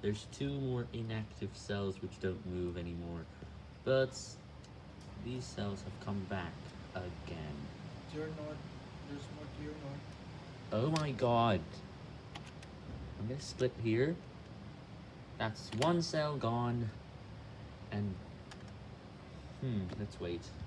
There's two more inactive cells which don't move anymore, but these cells have come back again. There's more. Oh my god. I'm gonna split here. That's one cell gone. And, hmm, let's wait.